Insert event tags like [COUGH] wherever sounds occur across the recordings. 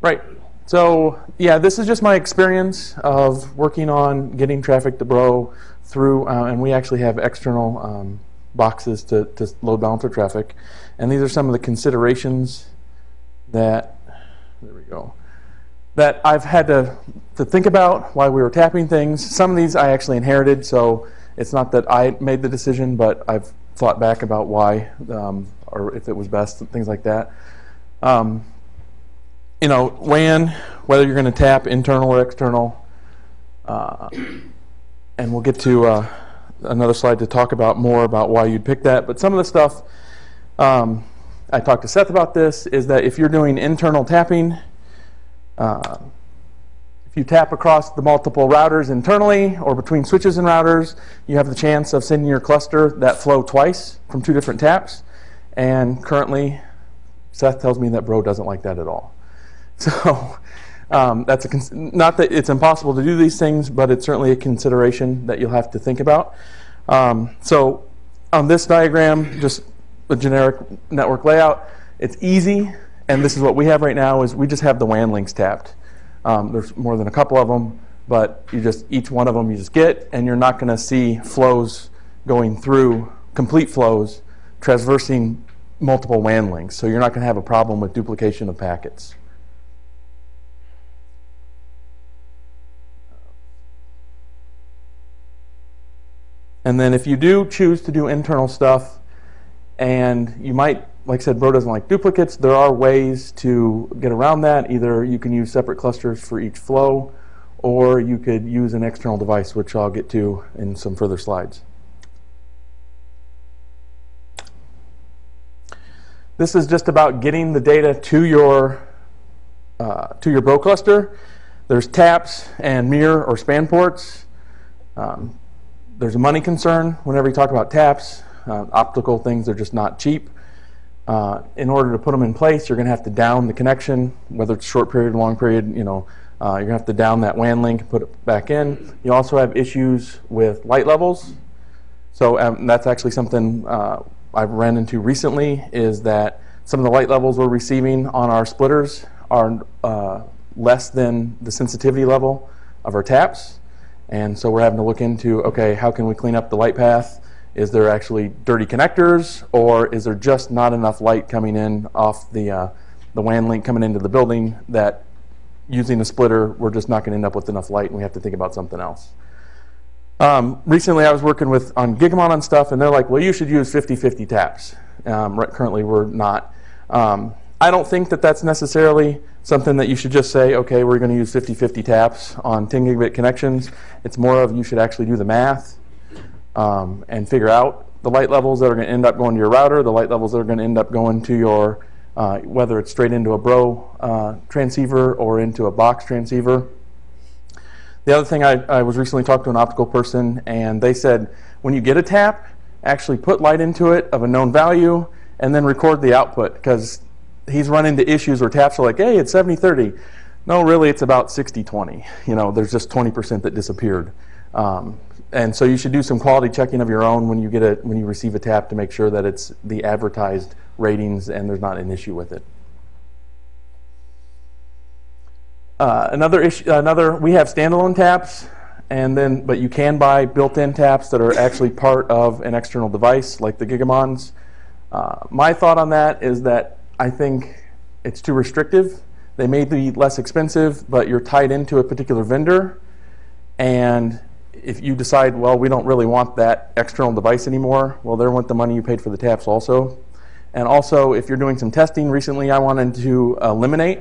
Right. So yeah, this is just my experience of working on getting traffic to Bro through, uh, and we actually have external um, boxes to, to load balancer traffic. And these are some of the considerations that, there we go, that I've had to, to think about while we were tapping things. Some of these I actually inherited, so it's not that I made the decision, but I've thought back about why um, or if it was best, and things like that. Um, you know, WAN, whether you're going to tap internal or external, uh, and we'll get to uh, another slide to talk about more about why you'd pick that. But some of the stuff, um, I talked to Seth about this, is that if you're doing internal tapping, uh, if you tap across the multiple routers internally or between switches and routers, you have the chance of sending your cluster that flow twice from two different taps. And currently, Seth tells me that Bro doesn't like that at all. So um, that's a not that it's impossible to do these things, but it's certainly a consideration that you'll have to think about. Um, so on this diagram, just a generic network layout, it's easy, and this is what we have right now, is we just have the WAN links tapped. Um, there's more than a couple of them, but you just each one of them you just get, and you're not going to see flows going through, complete flows, traversing multiple WAN links. So you're not going to have a problem with duplication of packets. And then if you do choose to do internal stuff, and you might, like I said, Bro doesn't like duplicates, there are ways to get around that. Either you can use separate clusters for each flow, or you could use an external device, which I'll get to in some further slides. This is just about getting the data to your, uh, to your Bro cluster. There's taps and mirror or span ports. Um, there's a money concern whenever you talk about taps. Uh, optical things are just not cheap. Uh, in order to put them in place, you're going to have to down the connection, whether it's short period, long period, you know, uh, you're going to have to down that WAN link and put it back in. You also have issues with light levels. So um, that's actually something uh, I've ran into recently is that some of the light levels we're receiving on our splitters are uh, less than the sensitivity level of our taps. And so we're having to look into, okay, how can we clean up the light path? Is there actually dirty connectors or is there just not enough light coming in off the, uh, the WAN link coming into the building that using a splitter, we're just not going to end up with enough light and we have to think about something else. Um, recently I was working with on Gigamon on stuff and they're like, well, you should use 50-50 taps. Um, currently we're not. Um, I don't think that that's necessarily something that you should just say, okay, we're going to use 50-50 taps on 10 gigabit connections. It's more of you should actually do the math um, and figure out the light levels that are going to end up going to your router, the light levels that are going to end up going to your, uh, whether it's straight into a Bro uh, transceiver or into a box transceiver. The other thing, I, I was recently talking to an optical person, and they said when you get a tap, actually put light into it of a known value, and then record the output, because he's run into issues where taps are like, hey, it's 70-30. No, really, it's about 60-20. You know, there's just 20% that disappeared. Um, and so you should do some quality checking of your own when you get a when you receive a tap to make sure that it's the advertised ratings and there's not an issue with it. Uh, another issue, another we have standalone taps, and then but you can buy built-in taps that are actually part of an external device like the Gigamons. Uh, my thought on that is that I think it's too restrictive. They may be less expensive, but you're tied into a particular vendor. And if you decide, well, we don't really want that external device anymore, well, they want the money you paid for the taps also. And also, if you're doing some testing, recently I wanted to eliminate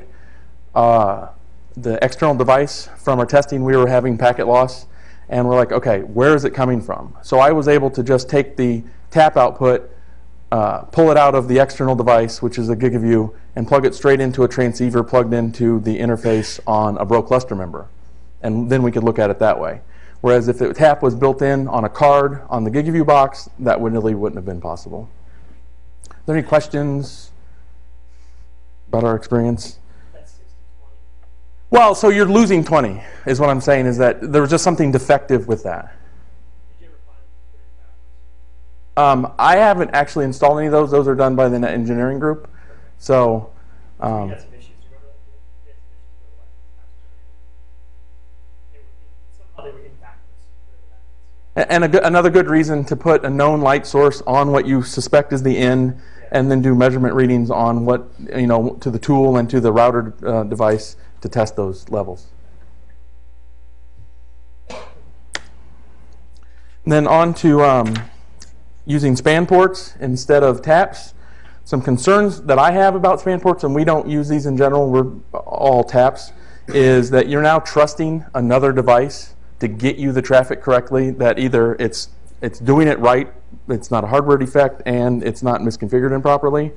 uh, the external device from our testing. We were having packet loss, and we're like, okay, where is it coming from? So I was able to just take the tap output uh, pull it out of the external device, which is a GigaView, and plug it straight into a transceiver plugged into the interface on a Bro cluster member. And then we could look at it that way. Whereas if the tap was built in on a card on the GigaView box, that really wouldn't have been possible. Are there any questions about our experience? Well, so you're losing 20 is what I'm saying is that there was just something defective with that. Um, I haven't actually installed any of those. Those are done by the net engineering group. So. Um, and another good reason to put a known light source on what you suspect is the end, and then do measurement readings on what you know to the tool and to the router uh, device to test those levels. And then on to um, using span ports instead of taps. Some concerns that I have about span ports, and we don't use these in general, we're all taps, is that you're now trusting another device to get you the traffic correctly, that either it's, it's doing it right, it's not a hardware defect, and it's not misconfigured improperly.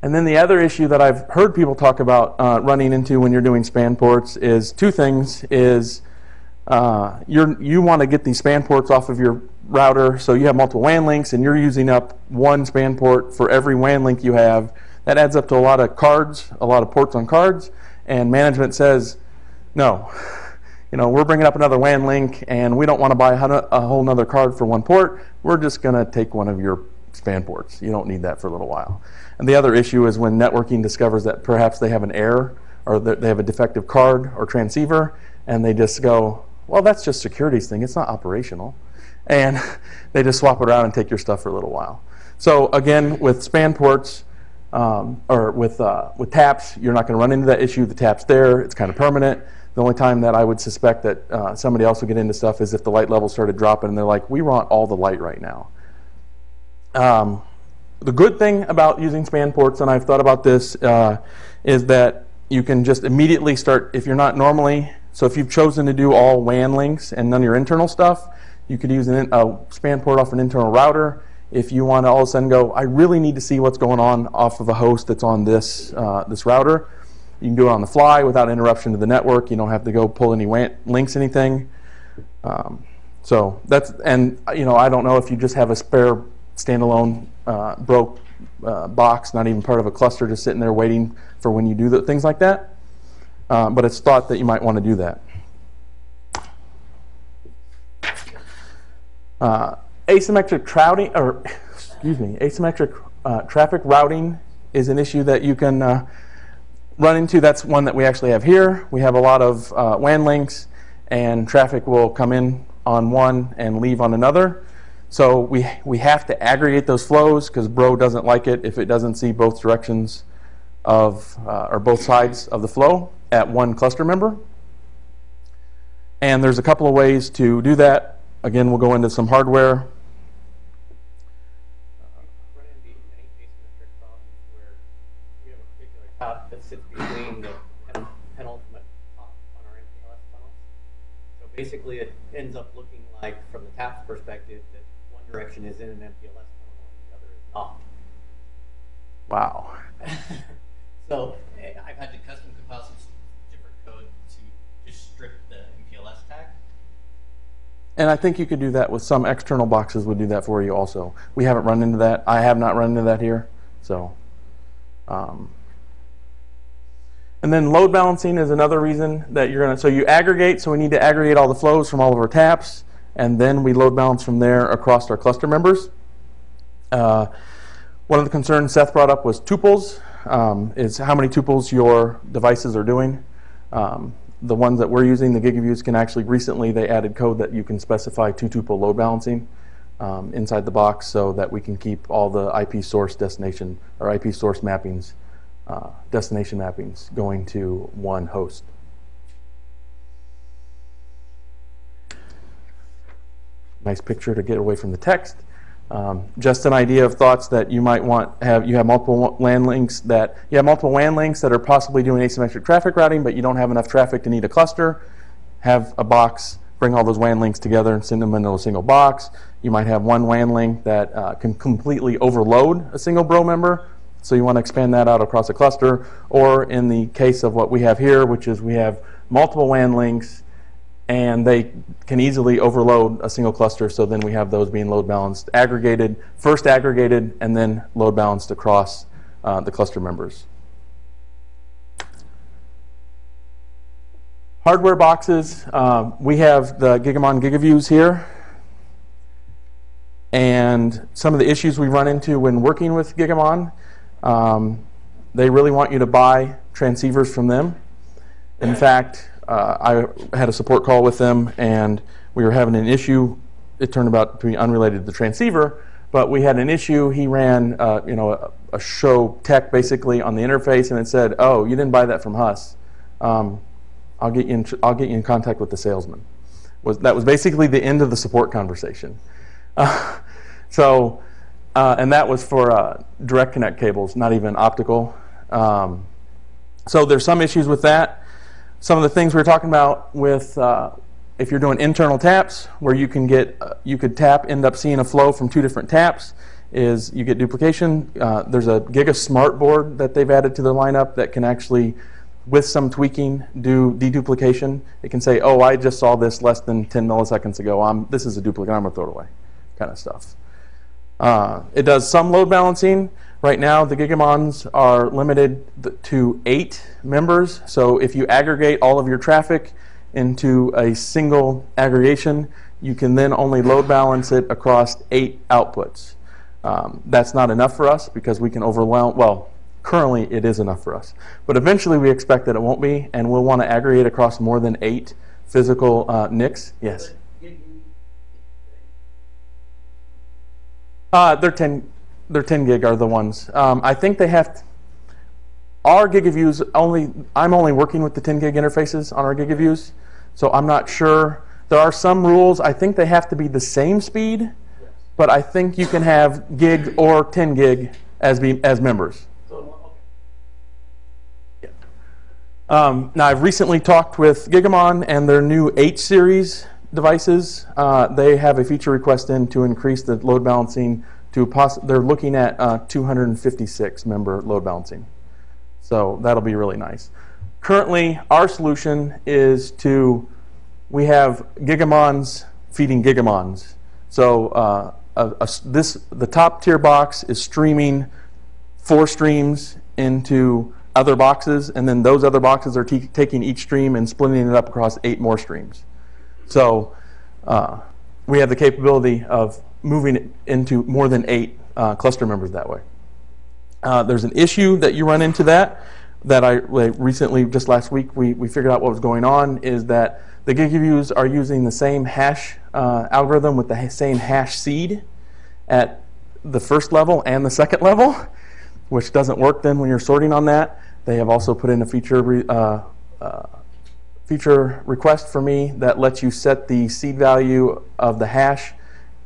And then the other issue that I've heard people talk about uh, running into when you're doing span ports is two things, is uh, you're, you want to get these span ports off of your router, so you have multiple WAN links, and you're using up one span port for every WAN link you have. That adds up to a lot of cards, a lot of ports on cards, and management says, no, [LAUGHS] you know, we're bringing up another WAN link, and we don't want to buy a whole nother card for one port. We're just going to take one of your span ports. You don't need that for a little while. And the other issue is when networking discovers that perhaps they have an error or they have a defective card or transceiver, and they just go, well, that's just security's thing. It's not operational. And [LAUGHS] they just swap it around and take your stuff for a little while. So again, with span ports, um, or with, uh, with taps, you're not going to run into that issue. The tap's there. It's kind of permanent. The only time that I would suspect that uh, somebody else would get into stuff is if the light level started dropping and they're like, we want all the light right now. Um, the good thing about using span ports, and I've thought about this, uh, is that you can just immediately start, if you're not normally, so if you've chosen to do all WAN links and none of your internal stuff, you could use an, a span port off an internal router. If you want to all of a sudden go, I really need to see what's going on off of a host that's on this, uh, this router, you can do it on the fly without interruption to the network. You don't have to go pull any WAN links, anything. Um, so that's, and you know, I don't know if you just have a spare standalone uh, broke uh, box, not even part of a cluster, just sitting there waiting for when you do the, things like that. Uh, but it's thought that you might want to do that. Uh, asymmetric routing, or excuse me, asymmetric uh, traffic routing is an issue that you can uh, run into. That's one that we actually have here. We have a lot of uh, WAN links, and traffic will come in on one and leave on another. So we, we have to aggregate those flows because Bro doesn't like it if it doesn't see both directions of, uh, or both sides of the flow at one cluster member. And there's a couple of ways to do that. Again, we'll go into some hardware. run into any asymmetric problems where we have a particular top that sits between the pen- penultimate hop on our MPLS tunnels. So basically, it ends up looking like, from the tap's perspective, that one direction is in an MPLS tunnel and the other is not. Wow. [LAUGHS] So I've had to custom compile some different code to just strip the MPLS tag. And I think you could do that with some external boxes would do that for you also. We haven't run into that. I have not run into that here. So, um, and then load balancing is another reason that you're going to, so you aggregate, so we need to aggregate all the flows from all of our taps, and then we load balance from there across our cluster members. Uh, one of the concerns Seth brought up was tuples, um, is how many tuples your devices are doing. Um, the ones that we're using, the GigaViews, can actually recently they added code that you can specify two tuple load balancing um, inside the box so that we can keep all the IP source destination or IP source mappings, uh, destination mappings going to one host. Nice picture to get away from the text. Um, just an idea of thoughts that you might want have you have multiple LAN links that you have multiple WAN links that are possibly doing asymmetric traffic routing, but you don't have enough traffic to need a cluster. Have a box, bring all those WAN links together and send them into a single box. You might have one WAN link that uh, can completely overload a single bro member, so you want to expand that out across a cluster. Or in the case of what we have here, which is we have multiple WAN links and they can easily overload a single cluster. So then we have those being load balanced, aggregated, first aggregated, and then load balanced across uh, the cluster members. Hardware boxes, um, we have the Gigamon GigaViews here. And some of the issues we run into when working with Gigamon, um, they really want you to buy transceivers from them. In fact, uh, I had a support call with them, and we were having an issue it turned out to be unrelated to the transceiver, but we had an issue. He ran, uh, you know, a, a, show tech basically on the interface, and it said, "Oh, you didn't buy that from Huss. Um, I'll get you in, I'll get you in contact with the salesman." Was that was basically the end of the support conversation. Uh, [LAUGHS] so, uh, and that was for uh, direct connect cables, not even optical. Um, so there's some issues with that. Some of the things we were talking about with uh, if you're doing internal taps, where you can get, uh, you could tap, end up seeing a flow from two different taps, is you get duplication. Uh, there's a GigaSmart board that they've added to their lineup that can actually, with some tweaking, do deduplication. It can say, oh, I just saw this less than 10 milliseconds ago. I'm, this is a duplicate. I'm going to throw it away, kind of stuff. Uh, it does some load balancing. Right now, the Gigamons are limited to eight members. So if you aggregate all of your traffic, into a single aggregation, you can then only load balance it across eight outputs. Um, that's not enough for us because we can overwhelm, well, currently it is enough for us. But eventually we expect that it won't be, and we'll want to aggregate across more than eight physical uh, NICs. Yes? Uh, they're 10, they're 10 gig are the ones. Um, I think they have, our GigaViews only, I'm only working with the 10 gig interfaces on our GigaViews. So I'm not sure. There are some rules. I think they have to be the same speed, but I think you can have gig or 10 gig as, be, as members. Um, now, I've recently talked with Gigamon and their new H series devices. Uh, they have a feature request in to increase the load balancing to they're looking at uh, 256 member load balancing. So that'll be really nice. Currently, our solution is to, we have gigamons feeding gigamons. So uh, a, a, this, the top tier box is streaming four streams into other boxes, and then those other boxes are taking each stream and splitting it up across eight more streams. So uh, we have the capability of moving into more than eight uh, cluster members that way. Uh, there's an issue that you run into that that I recently, just last week, we, we figured out what was going on is that the GigaViews are using the same hash uh, algorithm with the same hash seed at the first level and the second level, which doesn't work then when you're sorting on that. They have also put in a feature uh, uh, feature request for me that lets you set the seed value of the hash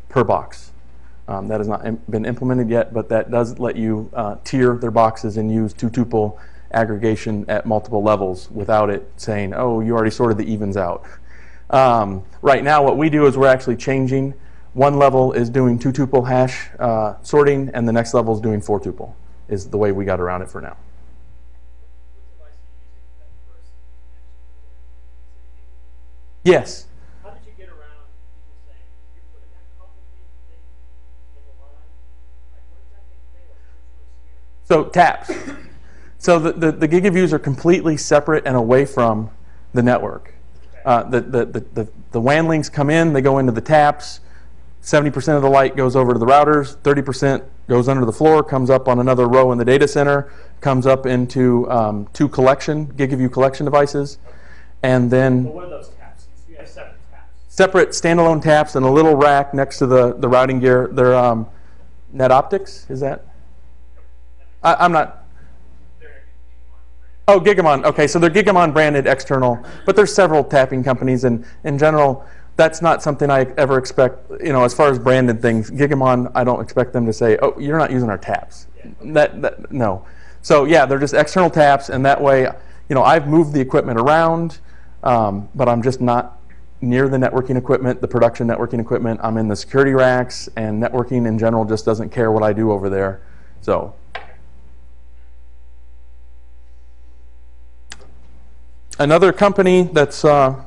per box. Um, that has not been implemented yet, but that does let you uh, tier their boxes and use two tuple aggregation at multiple levels without it saying, oh, you already sorted the evens out. Um, right now, what we do is we're actually changing. One level is doing two tuple hash uh, sorting, and the next level is doing four tuple, is the way we got around it for now. Yes. How did you get around people saying, you're putting that complicated thing in the line? Like, what does that thing fail? So taps. So the, the, the GigaViews are completely separate and away from the network. Uh, the, the, the, the, the WAN links come in, they go into the taps. 70% of the light goes over to the routers, 30% goes under the floor, comes up on another row in the data center, comes up into um, two collection, GigaView collection devices, and then well, what are those taps? You have separate taps. Separate standalone taps and a little rack next to the, the routing gear. They're um, NetOptics, is that? I, I'm not Oh, Gigamon. Okay, so they're Gigamon branded external, but there's several tapping companies, and in general, that's not something I ever expect. You know, as far as branded things, Gigamon, I don't expect them to say, "Oh, you're not using our taps." That, that no. So yeah, they're just external taps, and that way, you know, I've moved the equipment around, um, but I'm just not near the networking equipment, the production networking equipment. I'm in the security racks, and networking in general just doesn't care what I do over there. So another company that's uh,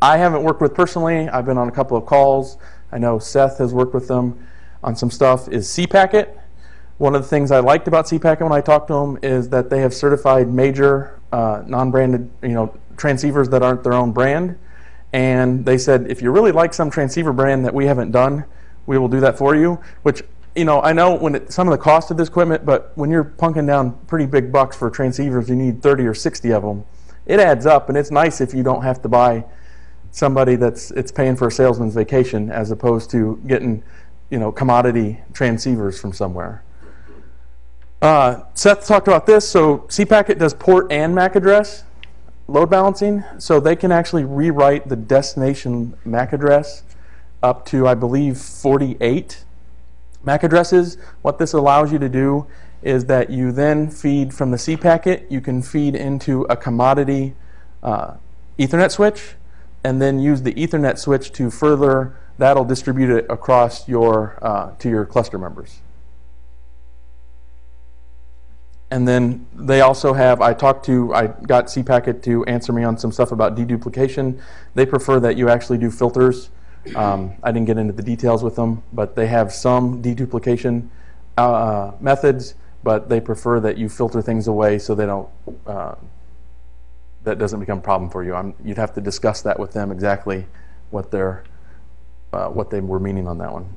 I haven't worked with personally, I've been on a couple of calls. I know Seth has worked with them on some stuff, is cPacket. One of the things I liked about cPacket when I talked to them is that they have certified major uh, non-branded you know, transceivers that aren't their own brand. And they said, if you really like some transceiver brand that we haven't done, we will do that for you, which you know, I know when it, some of the cost of this equipment, but when you're punking down pretty big bucks for transceivers, you need 30 or 60 of them it adds up, and it's nice if you don't have to buy somebody that's it's paying for a salesman's vacation as opposed to getting you know commodity transceivers from somewhere. Uh, Seth talked about this. So CPacket does port and MAC address load balancing, so they can actually rewrite the destination MAC address up to I believe 48 MAC addresses. What this allows you to do is that you then feed from the cPacket, you can feed into a commodity uh, Ethernet switch, and then use the Ethernet switch to further, that'll distribute it across your, uh, to your cluster members. And then they also have, I talked to, I got CPacket to answer me on some stuff about deduplication. They prefer that you actually do filters. Um, I didn't get into the details with them, but they have some deduplication uh, methods, but they prefer that you filter things away so they don't, uh, that doesn't become a problem for you. I'm, you'd have to discuss that with them exactly what they're, uh, what they were meaning on that one.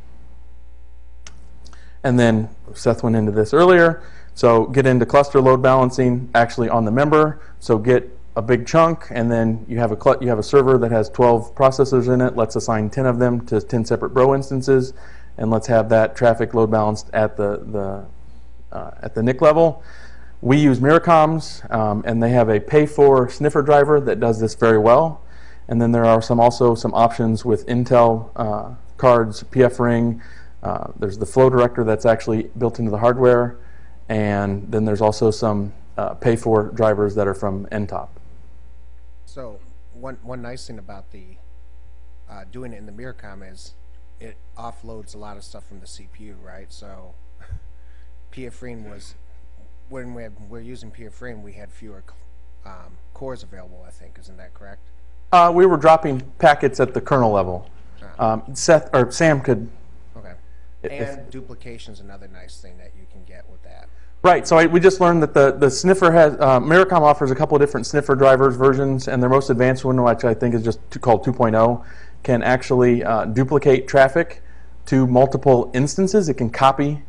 And then Seth went into this earlier. So get into cluster load balancing actually on the member. So get a big chunk, and then you have a you have a server that has 12 processors in it. Let's assign 10 of them to 10 separate Bro instances, and let's have that traffic load balanced at the the uh, at the NIC level. We use Myricoms, um, and they have a pay-for sniffer driver that does this very well. And then there are some also some options with Intel uh, cards, PF Ring. Uh, there's the flow director that's actually built into the hardware, and then there's also some uh, pay-for drivers that are from NTOP. So one one nice thing about the uh, doing it in the Myricom is it offloads a lot of stuff from the CPU, right? So PF Ring was when we had, we're using PF Ring, we had fewer um, cores available. I think isn't that correct? Uh, we were dropping packets at the kernel level. Um, Seth or Sam could. Okay. And duplication is another nice thing that you can get with that. Right. So I, we just learned that the the sniffer has uh, Myricom offers a couple of different sniffer drivers versions, and their most advanced one, which I think is just called 2.0, can actually uh, duplicate traffic to multiple instances. It can copy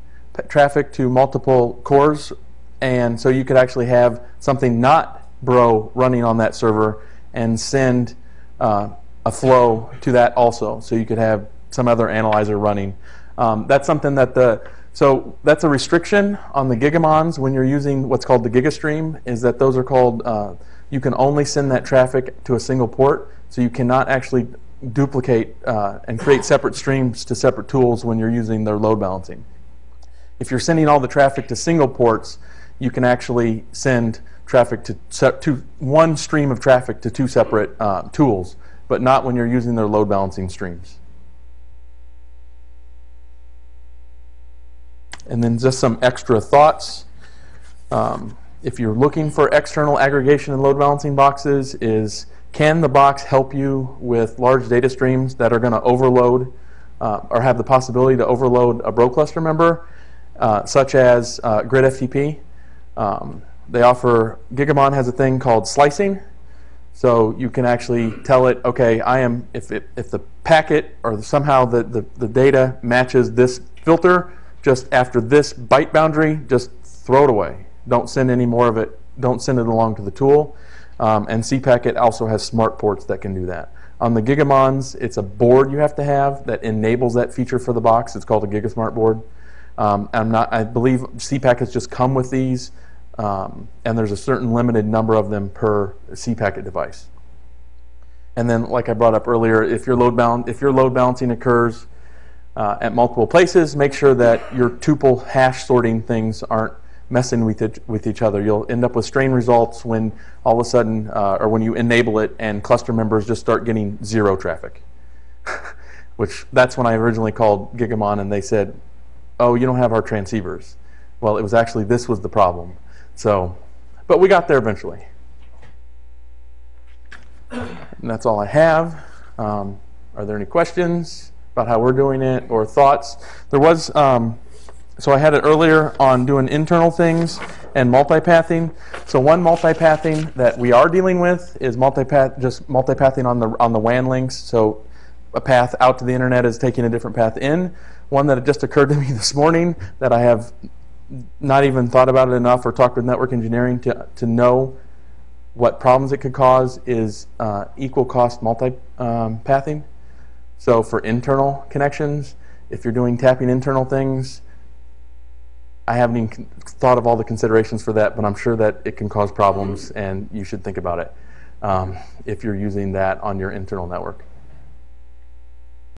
traffic to multiple cores, and so you could actually have something not Bro running on that server and send uh, a flow to that also. So you could have some other analyzer running. Um, that's something that the so that's a restriction on the Gigamons when you're using what's called the GigaStream. Is that those are called uh, you can only send that traffic to a single port, so you cannot actually duplicate uh, and create separate streams to separate tools when you're using their load balancing. If you're sending all the traffic to single ports, you can actually send traffic to, to one stream of traffic to two separate uh, tools, but not when you're using their load balancing streams. And then just some extra thoughts. Um, if you're looking for external aggregation and load balancing boxes, is can the box help you with large data streams that are going to overload uh, or have the possibility to overload a Bro cluster member, such as uh, Grid FTP? Um, they offer Gigamon has a thing called slicing, so you can actually tell it, okay, I am if it, if the packet or somehow the, the, the data matches this filter, just after this byte boundary, just throw it away. Don't send any more of it. Don't send it along to the tool. Um, and CPacket also has smart ports that can do that. On the Gigamons, it's a board you have to have that enables that feature for the box. It's called a GigaSmart board. Um, I'm not. I believe CPackets just come with these, um, and there's a certain limited number of them per CPacket device. And then, like I brought up earlier, if your load if your load balancing occurs uh, at multiple places, make sure that your tuple hash sorting things aren't messing with it, with each other. You'll end up with strain results when all of a sudden, uh, or when you enable it, and cluster members just start getting zero traffic. [LAUGHS] Which that's when I originally called Gigamon, and they said, "Oh, you don't have our transceivers." Well, it was actually this was the problem. So, but we got there eventually. And that's all I have. Um, are there any questions about how we're doing it or thoughts? There was, um, so I had it earlier on doing internal things and multipathing. So one multipathing that we are dealing with is multipath, just multipathing on the on the WAN links. So a path out to the internet is taking a different path in. One that just occurred to me [LAUGHS] this morning that I have not even thought about it enough or talked with network engineering to, to know what problems it could cause is uh, equal cost multi-pathing. So for internal connections, if you're doing tapping internal things, I haven't even thought of all the considerations for that, but I'm sure that it can cause problems and you should think about it um, if you're using that on your internal network.